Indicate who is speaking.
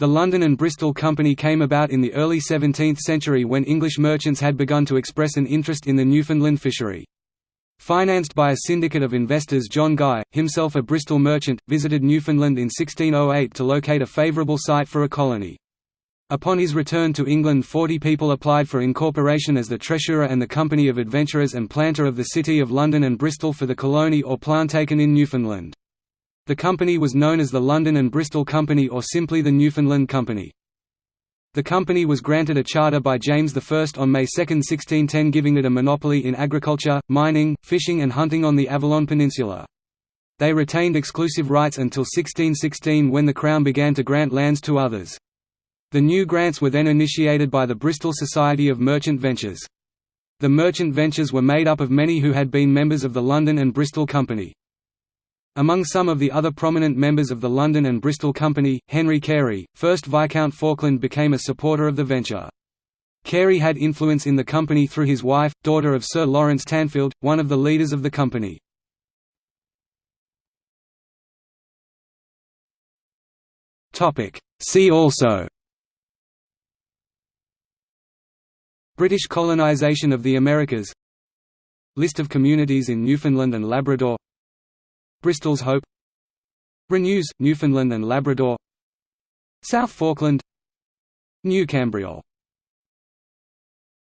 Speaker 1: The London and Bristol Company came about in the early 17th century when English merchants had begun to express an interest in the Newfoundland fishery. Financed by a syndicate of investors John Guy, himself a Bristol merchant, visited Newfoundland in 1608 to locate a favourable site for a colony. Upon his return to England 40 people applied for incorporation as the treasurer and the company of adventurers and planter of the City of London and Bristol for the colony or plantation in Newfoundland. The company was known as the London and Bristol Company or simply the Newfoundland Company. The company was granted a charter by James I on May 2, 1610 giving it a monopoly in agriculture, mining, fishing and hunting on the Avalon Peninsula. They retained exclusive rights until 1616 when the Crown began to grant lands to others. The new grants were then initiated by the Bristol Society of Merchant Ventures. The merchant ventures were made up of many who had been members of the London and Bristol Company. Among some of the other prominent members of the London and Bristol Company, Henry Carey, 1st Viscount Falkland became a supporter of the venture. Carey had influence in the company through his wife, daughter of Sir Lawrence Tanfield, one of the leaders of the company. See also British colonisation of the Americas List of communities in Newfoundland and Labrador Bristol's Hope Renews, Newfoundland and Labrador South Falkland New Cambriol